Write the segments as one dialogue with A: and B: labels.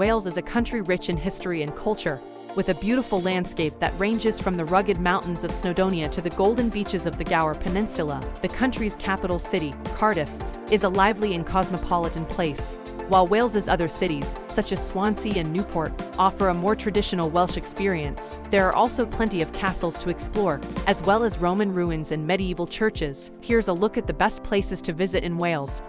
A: Wales is a country rich in history and culture, with a beautiful landscape that ranges from the rugged mountains of Snowdonia to the golden beaches of the Gower Peninsula. The country's capital city, Cardiff, is a lively and cosmopolitan place, while Wales's other cities, such as Swansea and Newport, offer a more traditional Welsh experience. There are also plenty of castles to explore, as well as Roman ruins and medieval churches. Here's a look at the best places to visit in Wales.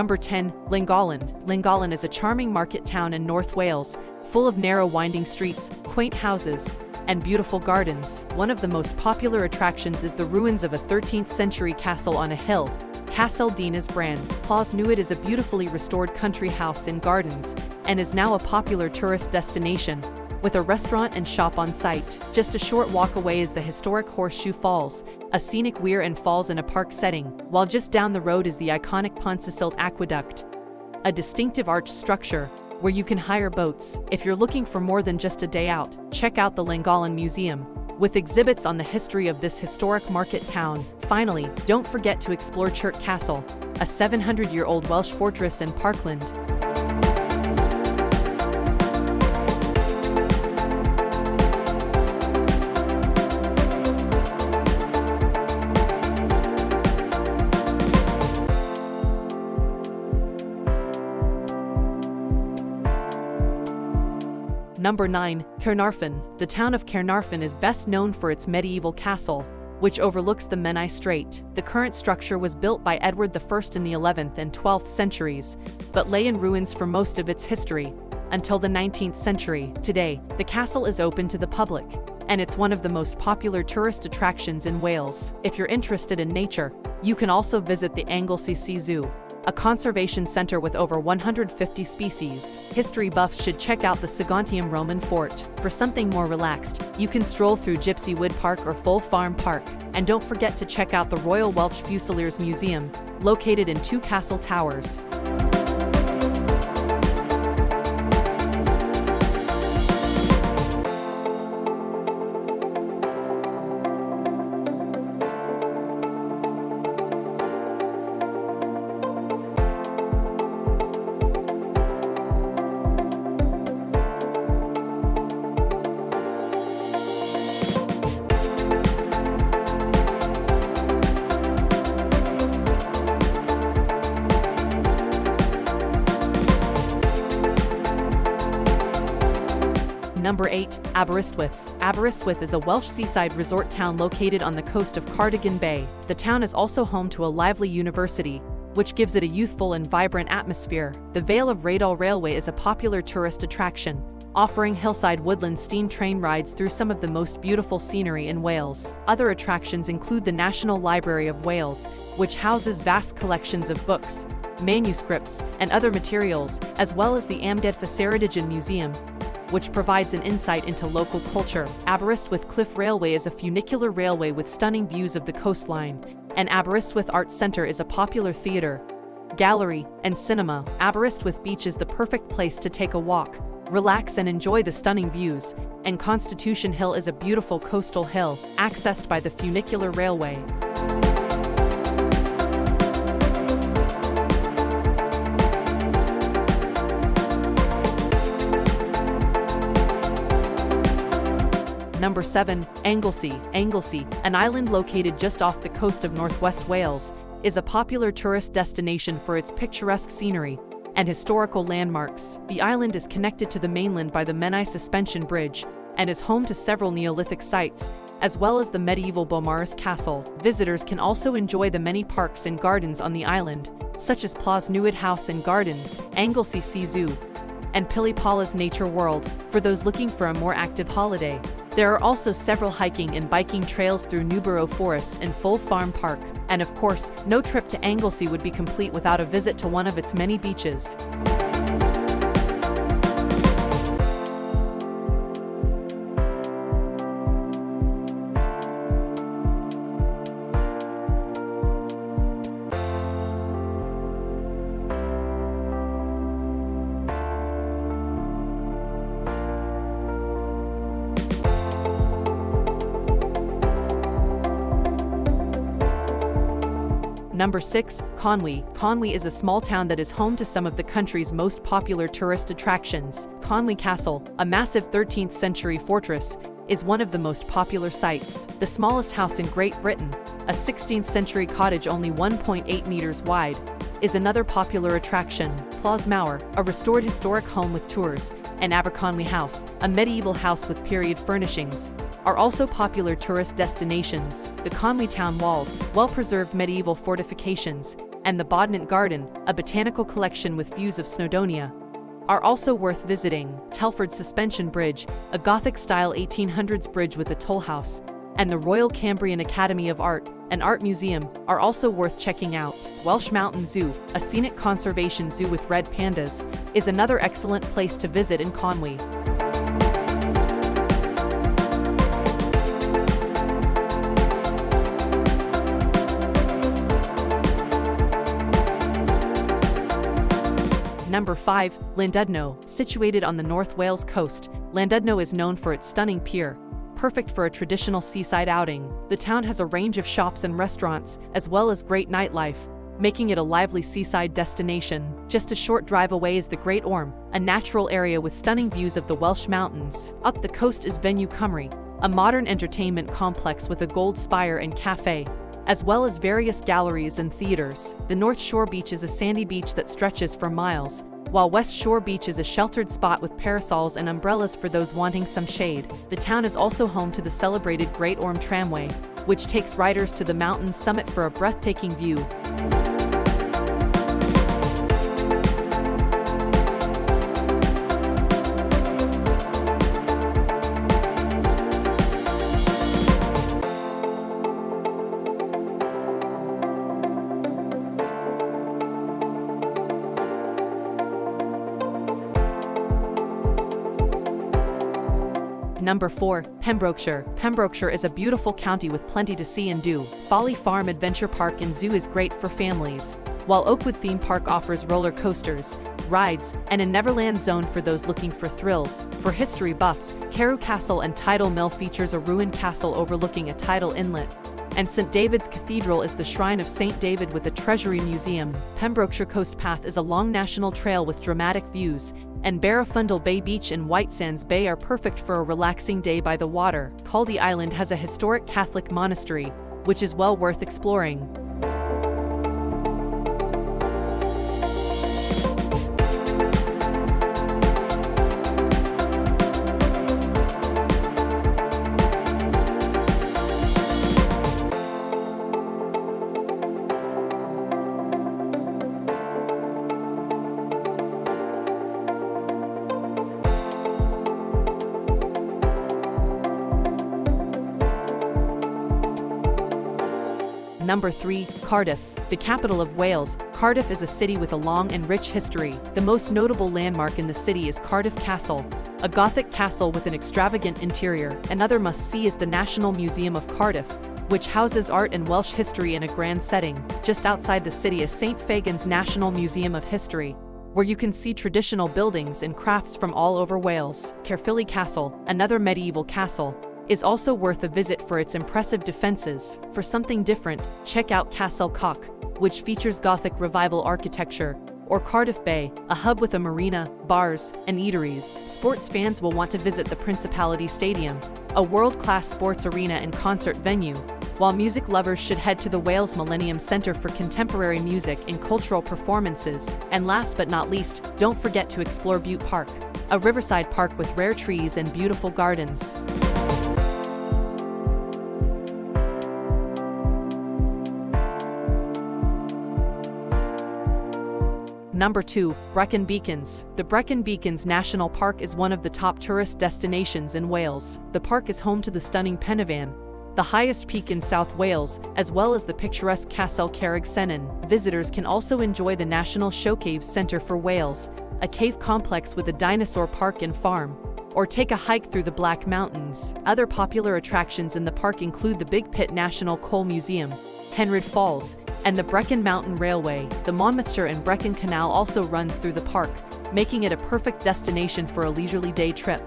A: Number 10, Llangollen. Llangollen is a charming market town in North Wales, full of narrow winding streets, quaint houses, and beautiful gardens. One of the most popular attractions is the ruins of a 13th century castle on a hill, Castell Dinas Bran. Plas Newydd is a beautifully restored country house in gardens and is now a popular tourist destination, with a restaurant and shop on site. Just a short walk away is the historic Horseshoe Falls, a scenic weir and falls in a park setting, while just down the road is the iconic Pontcysyllte Aqueduct, a distinctive arch structure where you can hire boats. If you're looking for more than just a day out, check out the Llangollen Museum, with exhibits on the history of this historic market town. Finally, don't forget to explore Chirk Castle, a 700-year-old Welsh fortress in Parkland. Number 9. Caernarfon. The town of Caernarfon is best known for its medieval castle, which overlooks the Menai Strait. The current structure was built by Edward I in the 11th and 12th centuries, but lay in ruins for most of its history, until the 19th century. Today, the castle is open to the public, and it's one of the most popular tourist attractions in Wales. If you're interested in nature, you can also visit the Anglesey Sea Zoo, a conservation center with over 150 species. History buffs should check out the Segontium Roman Fort. For something more relaxed, you can stroll through Gypsy Wood Park or Foel Farm Park. And don't forget to check out the Royal Welsh Fusiliers Museum, located in two castle towers. Number 8. Aberystwyth. Aberystwyth is a Welsh seaside resort town located on the coast of Cardigan Bay. The town is also home to a lively university, which gives it a youthful and vibrant atmosphere. The Vale of Rheidol Railway is a popular tourist attraction, offering hillside woodland steam train rides through some of the most beautiful scenery in Wales. Other attractions include the National Library of Wales, which houses vast collections of books, manuscripts, and other materials, as well as the Amgueddfa Ceredigion Museum, which provides an insight into local culture. Aberystwyth Cliff Railway is a funicular railway with stunning views of the coastline, and Aberystwyth Arts Centre is a popular theatre, gallery, and cinema. Aberystwyth Beach is the perfect place to take a walk, relax and enjoy the stunning views, and Constitution Hill is a beautiful coastal hill, accessed by the funicular railway. Number 7. Anglesey. Anglesey, an island located just off the coast of northwest Wales, is a popular tourist destination for its picturesque scenery and historical landmarks. The island is connected to the mainland by the Menai Suspension Bridge and is home to several Neolithic sites, as well as the medieval Beaumaris Castle. Visitors can also enjoy the many parks and gardens on the island, such as Plas Newydd House and Gardens, Anglesey Sea Zoo, and Pili Palas Nature World, for those looking for a more active holiday. There are also several hiking and biking trails through Newborough Forest and Foel Farm Park, and of course, no trip to Anglesey would be complete without a visit to one of its many beaches. Number 6. Conwy. Conwy is a small town that is home to some of the country's most popular tourist attractions. Conwy Castle, a massive 13th century fortress, is one of the most popular sites. The smallest house in Great Britain, a 16th century cottage only 1.8 meters wide, is another popular attraction. Plas Mawr, a restored historic home with tours, and Aberconwy House, a medieval house with period furnishings, are also popular tourist destinations. The Conwy town walls, well-preserved medieval fortifications, and the Bodnant Garden, a botanical collection with views of Snowdonia, are also worth visiting. Telford Suspension Bridge, a Gothic-style 1800s bridge with a toll house, and the Royal Cambrian Academy of Art, an art museum, are also worth checking out. Welsh Mountain Zoo, a scenic conservation zoo with red pandas, is another excellent place to visit in Conwy. Number 5. Llandudno. Situated on the North Wales coast, Llandudno is known for its stunning pier, perfect for a traditional seaside outing. The town has a range of shops and restaurants, as well as great nightlife, making it a lively seaside destination. Just a short drive away is the Great Orme, a natural area with stunning views of the Welsh mountains. Up the coast is Venue Cymru, a modern entertainment complex with a gold spire and cafe, as well as various galleries and theaters. The North Shore Beach is a sandy beach that stretches for miles, while West Shore Beach is a sheltered spot with parasols and umbrellas for those wanting some shade. The town is also home to the celebrated Great Orme Tramway, which takes riders to the mountain's summit for a breathtaking view. Number 4. Pembrokeshire. Pembrokeshire is a beautiful county with plenty to see and do. Folly Farm Adventure Park and Zoo is great for families, while Oakwood Theme Park offers roller coasters, rides, and a Neverland zone for those looking for thrills. For history buffs, Carew Castle and Tidal Mill features a ruined castle overlooking a tidal inlet, and St. David's Cathedral is the shrine of St. David with the Treasury Museum. Pembrokeshire Coast Path is a long national trail with dramatic views, and Barafundle Bay Beach and White Sands Bay are perfect for a relaxing day by the water. Caldy Island has a historic Catholic monastery, which is well worth exploring. Number 3. Cardiff. The capital of Wales, Cardiff is a city with a long and rich history. The most notable landmark in the city is Cardiff Castle, a Gothic castle with an extravagant interior. Another must-see is the National Museum of Cardiff, which houses art and Welsh history in a grand setting. Just outside the city is St. Fagan's National Museum of History, where you can see traditional buildings and crafts from all over Wales. Caerphilly Castle, another medieval castle, is also worth a visit for its impressive defenses. For something different, check out Castell Coch, which features Gothic Revival architecture, or Cardiff Bay, a hub with a marina, bars, and eateries. Sports fans will want to visit the Principality Stadium, a world-class sports arena and concert venue, while music lovers should head to the Wales Millennium Centre for contemporary music and cultural performances. And last but not least, don't forget to explore Bute Park, a riverside park with rare trees and beautiful gardens. Number 2. Brecon Beacons. The Brecon Beacons National Park is one of the top tourist destinations in Wales. The park is home to the stunning Pen y Fan, the highest peak in South Wales, as well as the picturesque Castle Carreg Cennen. Visitors can also enjoy the National Showcave Centre for Wales, a cave complex with a dinosaur park and farm, or take a hike through the Black Mountains. Other popular attractions in the park include the Big Pit National Coal Museum, Penrhyd Falls, and the Brecon Mountain Railway. The Monmouthshire and Brecon Canal also runs through the park, making it a perfect destination for a leisurely day trip.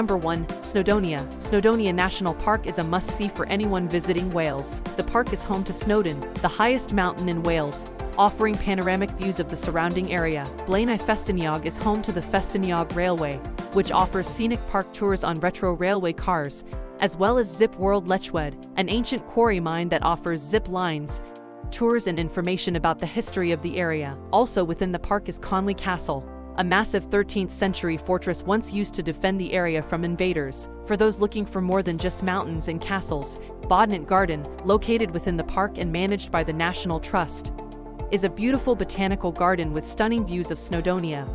A: Number 1. Snowdonia. Snowdonia National Park is a must-see for anyone visiting Wales. The park is home to Snowdon, the highest mountain in Wales, offering panoramic views of the surrounding area. Blaenau Ffestiniog is home to the Ffestiniog Railway, which offers scenic park tours on retro railway cars, as well as Zip World Llechwedd, an ancient quarry mine that offers zip lines, tours and information about the history of the area. Also within the park is Conwy Castle, a massive 13th century fortress once used to defend the area from invaders. For those looking for more than just mountains and castles, Bodnant Garden, located within the park and managed by the National Trust, is a beautiful botanical garden with stunning views of Snowdonia,